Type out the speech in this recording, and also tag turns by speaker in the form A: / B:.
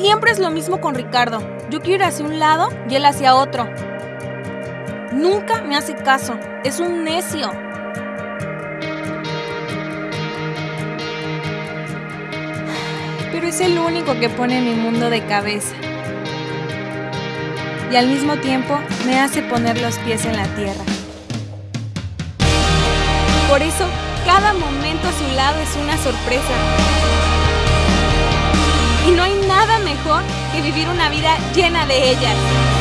A: Siempre es lo mismo con Ricardo. Yo quiero ir hacia un lado y él hacia otro. Nunca me hace caso. Es un necio. Pero es el único que pone mi mundo de cabeza. Y al mismo tiempo me hace poner los pies en la tierra. Por eso, cada momento a su lado es una sorpresa. Que vivir una vida llena de ellas.